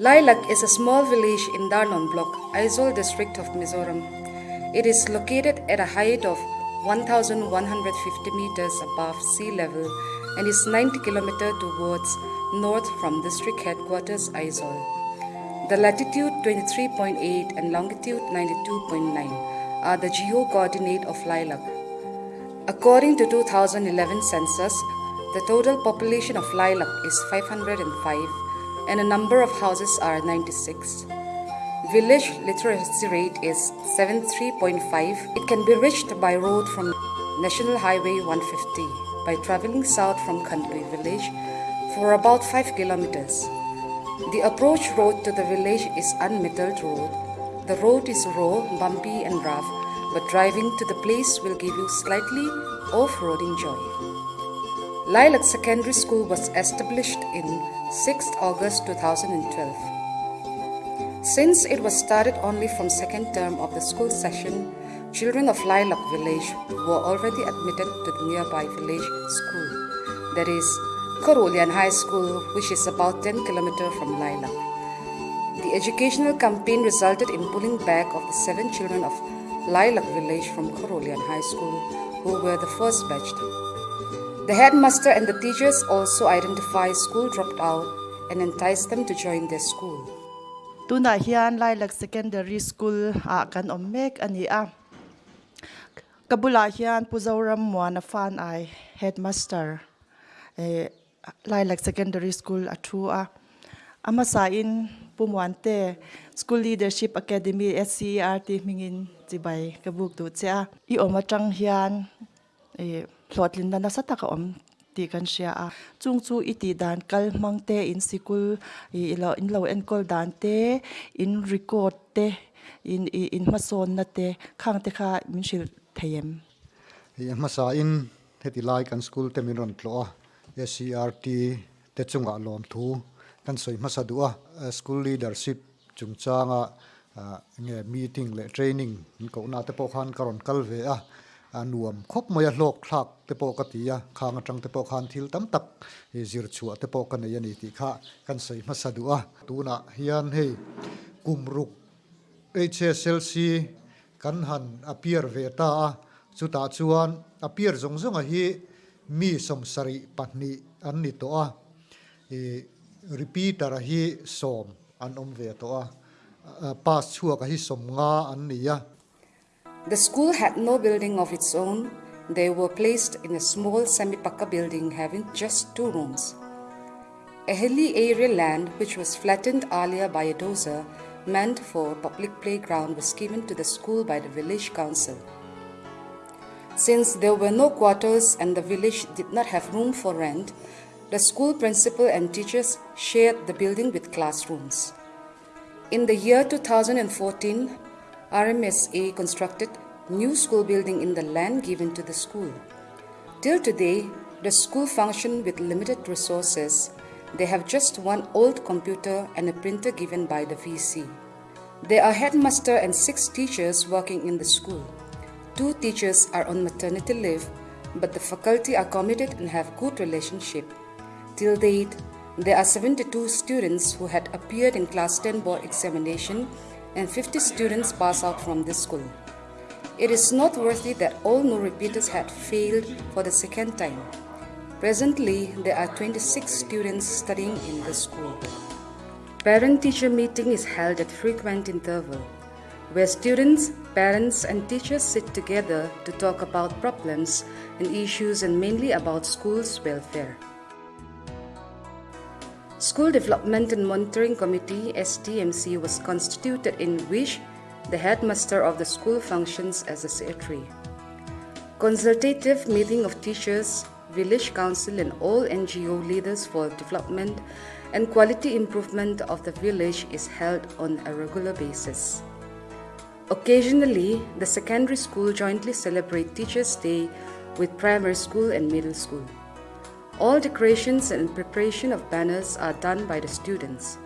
Lailak is a small village in Darlawn Block, Aizawl district of Mizoram. It is located at a height of 1,150 meters above sea level and is 90 kilometers towards north from district headquarters Aizawl. The latitude 23.8 and longitude 92.9 are the geo coordinate of Lailak. According to 2011 census, the total population of Lailak is 505 and the number of houses are 96. Village literacy rate is 73.5. It can be reached by road from National Highway 150 by traveling south from Khandui village for about 5 kilometers. The approach road to the village is unmetalled road. The road is raw, bumpy and rough, but driving to the place will give you slightly off-roading joy. Lailak Secondary School was established in 6 August 2012. Since it was started only from second term of the school session, children of Lailak village were already admitted to the nearby village school, that is, Khawruhlian High School, which is about 10 kilometers from Lailak. The educational campaign resulted in pulling back of the seven children of Lailak village from Khawruhlian High School, who were the first batch. The headmaster and the teachers also identify school dropped out and entice them to join their school. tuna hian lailak secondary school a kan om mek ani a kabula hian puzoram muana fan ai headmaster eh, e lailak secondary school a thu ah. a ama sa in pumuante school leadership academy scert mingin chibai kabuk tu cha i omatang hian eh, หลอดลินนันสัตกอมตีกันเชียอะจุงจูอิติดานกัลมังเตอินสิกุลอิลอินเลาเอ็นกอลดานเตอินรีคอร์ดเตอินอินมาโซนนาเตข้างเตคามินชิลเทยมยมาซาอินเทติไลกันสกุลเตมิรอนตัลอซีอาร์ตีเตจุงอาลอมทูกันสวยมาซาดัวสกุลลีดเดอร์ชิพจุงจางอะเนี่ยมีติ้งเละเทรนนิ่งก็น่าจะพอขันกรอนกัลเวอะ อันวมคบมายโลกคลักเตปกติยาขางจังเตปขันทิลตั้มตักจิรชัวเตปกันยานิติขะกันใส่มาสะดุอตูนะเฮียนให้กุมรุกเอเชเซลซีกันหันอภิรเวตาจุตาชวนอภิรจงจงหิมีสมสริปันนิอันนิตัวรีพีตระหิสมอันอมเวตัวปาชัวกหิสมงาอันนี้ The school had no building of its own. They were placed in a small semi-pakka building having just two rooms. A hilly area land which was flattened earlier by a dozer meant for public playground was given to the school by the village council. Since there were no quarters and the village did not have room for rent, the school principal and teachers shared the building with classrooms. In the year 2014, RMSA constructed new school building in the land given to the school. Till today, the school function with limited resources. They have just one old computer and a printer given by the VC. There are headmaster and six teachers working in the school. Two teachers are on maternity leave, but the faculty are committed and have good relationship. Till date, there are 72 students who had appeared in class 10 board examination and 50 students pass out from this school. It is noteworthy that all no repeaters had failed for the second time. Presently, there are 26 students studying in the school. Parent-teacher meeting is held at frequent interval, where students, parents and teachers sit together to talk about problems and issues and mainly about school's welfare. School Development and Monitoring Committee SDMC was constituted in which the headmaster of the school functions as a secretary. Consultative meeting of teachers, village council and all NGO leaders for development and quality improvement of the village is held on a regular basis. Occasionally, the secondary school jointly celebrate Teachers' Day with primary school and middle school. All decorations and preparation of banners are done by the students.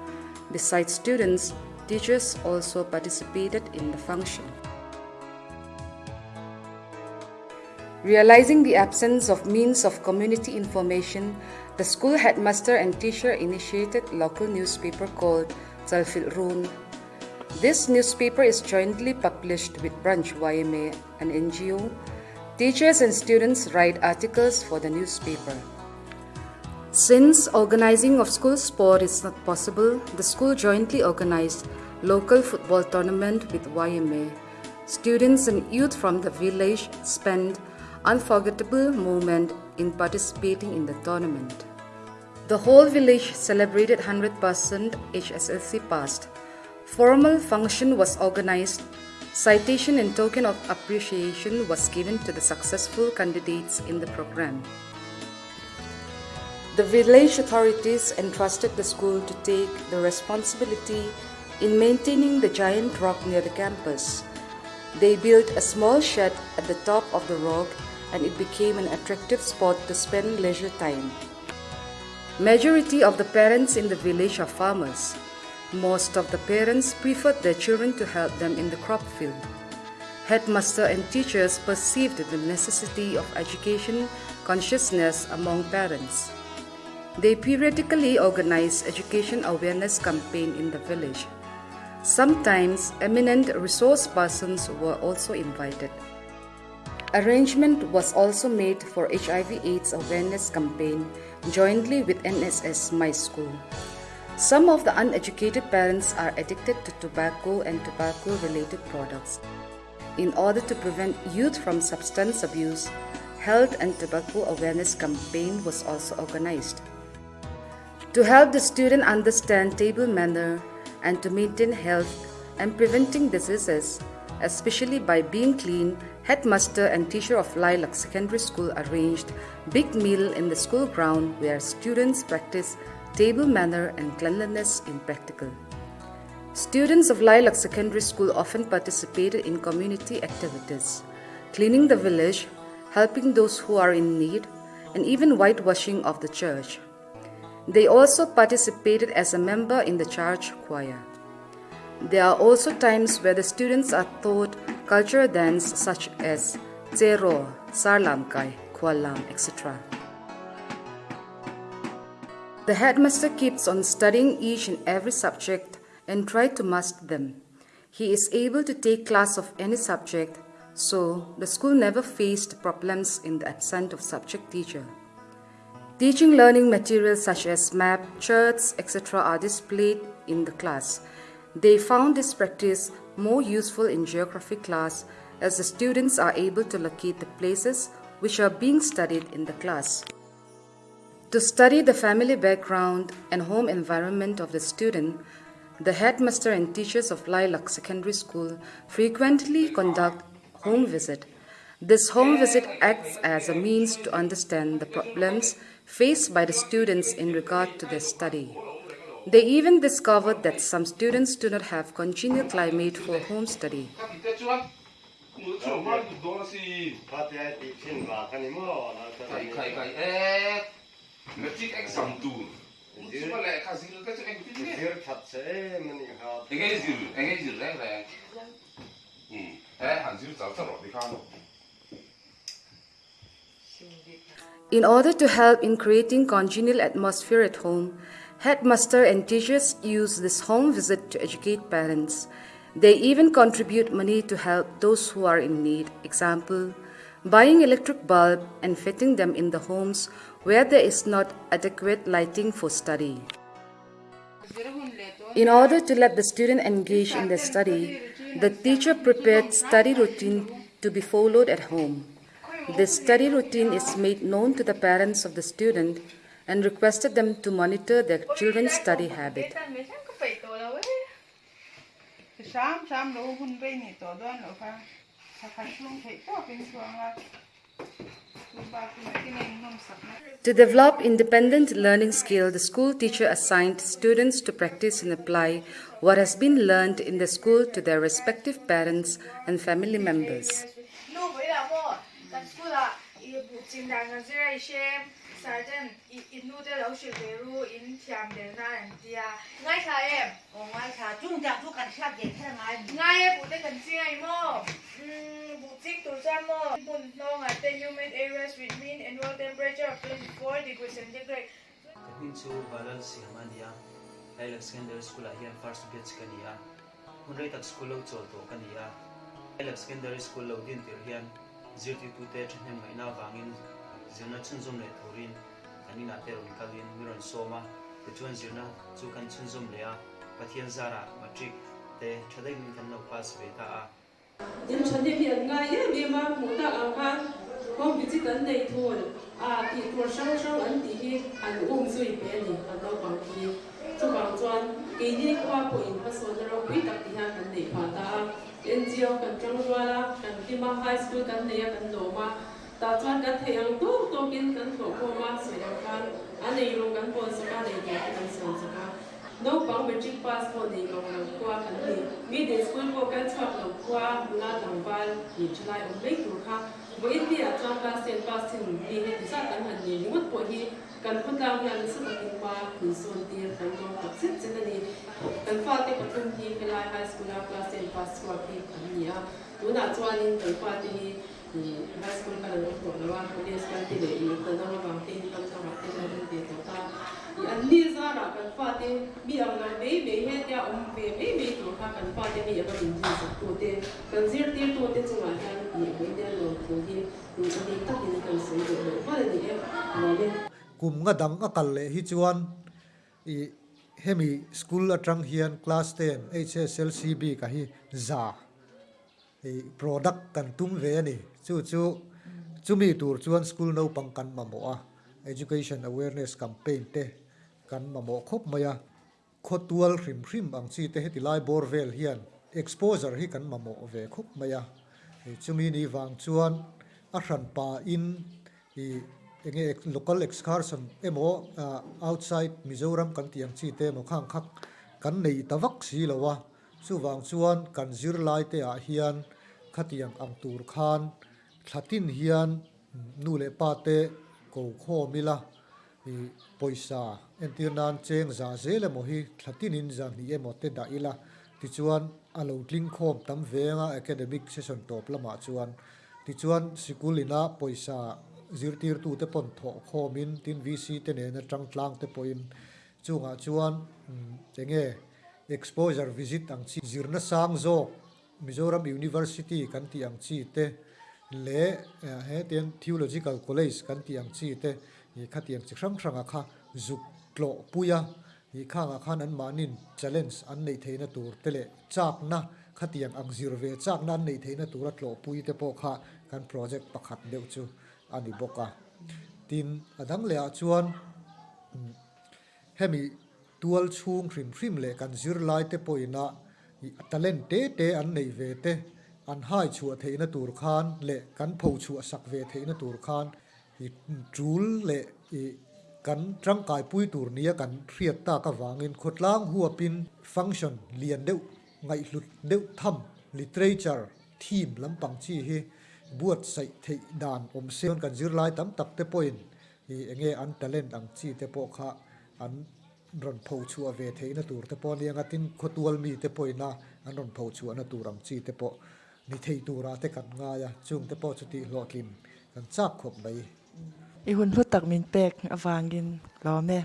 Besides students, teachers also participated in the function. Realizing the absence of means of community information, the school headmaster and teacher initiated local newspaper called Zalfilrun. This newspaper is jointly published with Branch YMA, an NGO. Teachers and students write articles for the newspaper. Since organizing of school sport is not possible, the school jointly organized local football tournament with YMA. Students and youth from the village spent unforgettable moment in participating in the tournament. The whole village celebrated 100% HSLC passed. Formal function was organized. Citation and token of appreciation was given to the successful candidates in the program. The village authorities entrusted the school to take the responsibility in maintaining the giant rock near the campus. They built a small shed at the top of the rock and it became an attractive spot to spend leisure time. Majority of the parents in the village are farmers. Most of the parents preferred their children to help them in the crop field. Headmaster and teachers perceived the necessity of education consciousness among parents. They periodically organize education awareness campaign in the village. Sometimes eminent resource persons were also invited. Arrangement was also made for HIV AIDS awareness campaign jointly with NSS My School. Some of the uneducated parents are addicted to tobacco and tobacco related products. In order to prevent youth from substance abuse, health and tobacco awareness campaign was also organized. To help the student understand table manner and to maintain health and preventing diseases, especially by being clean, headmaster and teacher of Lailak Secondary School arranged big meal in the school ground where students practice table manner and cleanliness in practical. Students of Lailak Secondary School often participated in community activities, cleaning the village, helping those who are in need, and even whitewashing of the church. They also participated as a member in the church choir. There are also times where the students are taught cultural dance such as Cheraw, Sarlamkai, Khuallam, etc. The headmaster keeps on studying each and every subject and try to master them. He is able to take class of any subject, so the school never faced problems in the absence of subject teacher. Teaching learning materials such as map, charts, etc. are displayed in the class. They found this practice more useful in geography class as the students are able to locate the places which are being studied in the class. To study the family background and home environment of the student, the headmaster and teachers of Lailak Secondary School frequently conduct home visit. This home visit acts as a means to understand the problems faced by the students in regard to their study. They even discovered that some students do not have congenial climate for home study. In order to help in creating congenial atmosphere at home, headmaster and teachers use this home visit to educate parents. They even contribute money to help those who are in need. Example, buying electric bulb and fitting them in the homes where there is not adequate lighting for study. In order to let the student engage in their study, the teacher prepared study routine to be followed at home. This study routine is made known to the parents of the student and requested them to monitor their children's study habit. To develop independent learning skill, the school teacher assigned students to practice and apply what has been learned in the school to their respective parents and family members. chính đảng cái gì xem sai chân ít nu để lâu sự về ru in thiam để na em tia ngay khá em ồ ngay khá chung đảng thu cần khác để thế ngay ngay em bụt cảnh gì ngay mò bụt chính tổ chức mò bụt nong at the humid areas with mean annual temperature of 24 degrees centigrade kapin chu balal si hamania lai lak secondary school a hian first batch kania hunrei tak school lo chol to kania lai lak secondary school lâu din tir hiên. Zirti tu te thnem mai na wangin zirna chun zum le thurin ani na te ron kalin miron soma te chuan zirna chu kan chun zum le a pathian zara matric te thadai min kan no pass ve ta a tin chan de hian nga ye me ma mu ta ang khan hom bi chi kan nei thun a ti tur sang sang an ti hi an um zui pe ni an lo pang ki cho bằng chuan kỳ đi qua bộ in phát số cho rong quý tập thì hàng cần để hòa ta NGO cần trong rua la cần khi mà high school cần này cần đổ mà ta chuan cần thầy hàng tốt tốt kiến cần thổ khô mà sửa đạo can anh ấy luôn cần bồn sửa này để cần sửa sửa nó bằng metric phát hồ này còn là qua cần tiền School Vocal Chop no Kwa Mula Nambal Ni Chulai Umbe Turkha Bo Indi Acham La Sen Pa Sin Ni He Disa Kan Han Ni Ngut Po Hi Kan Khut Lam Nan Sa Ta Kin Pa Kun Son Tir Kan Go Tak Sit Sit Ni Kan Fa Te Patum Hi Kelai High School La Class Sen Pa Swa Ki Kan Ni A Tu Na Chuan In Kan Fa Te Hi High School Kan Lo Po Na Wa Ko Ni Sa Ti Le Ni Kan Na Wa Bang Te Ni Kan Sa Wa Te Na Rin Te Ta i an ni za ra kan fa te mi ang lo me me he tia om pe me me to kha kan fa te mi ka bin ji to te kan zir ti to te chu ma han ni me de lo to hi ni ka ni ta ni kan so do lo fa ni e lo le kum nga dang akal le hi chuan i hemi school atang hian class 10 HSLCB ka hi za i product kan tum ve ni chu chu chumi tur chuan school no pang kan ma mo a. Education awareness campaign te kan ma mo khop maya khotual hrim hrim ang chi te heti lai bor vel hian exposure hi kan ma mo ve khop maya i chumi ni wang chuan a hran pa in i enge ex- local excursion emo uh, outside mizoram kan tiang chi te mo khang khak kan nei tawak si lowa chu wang chuan kan zir lai te a hian khatiang ang tur khan thlatin hian mm, nu le pa te ko kho mila poisa en nan cheng za zele mo hi thlatin in za ni emo te da ila ti chuan alo tling khom tam venga academic session top lama chuan ti chuan sikul ina poisa zirtir tu te pon tho khomin tin vc te ne na tang tlang te poin chunga chuan tenge exposure visit ang chi zirna sang zo mizoram university kan ti ang chi te le he ten theological college kan ti ang chi te i kha tiang chik hrang hrang a kha zuk tlo puya. i kha nga khan an manin challenge an nei theina tur tele chak na kha ang zir ve chak na nei theina tur a tlo pui te po kha kan project pakhat deu chu ani boka tin adang le a chuan hemi tual chung hrim hrim le kan zir lai te poina talent te te an nei ve te an hai chu theina tur khan le kan pho chu sak ve theina tur khan i trul le i kan tangkai pui tur nia kan hriat ta ka wangin khotlang huapin function lian deuh ngai hlut deuh tham literature theme lampang chi hi buat sai thei dan om seon kan zir lai tam tak te point i enge an talent ang chi te po kha an ron pho chua ve theina tur te po ni anga tin khotual mi te poina an ron pho chua na turang chi te po ni thei tura te kan nga ya chung te po chuti hlotlin kan chak khop mai อีหุ่นพูดตักมินเปกอวางกินรอแม่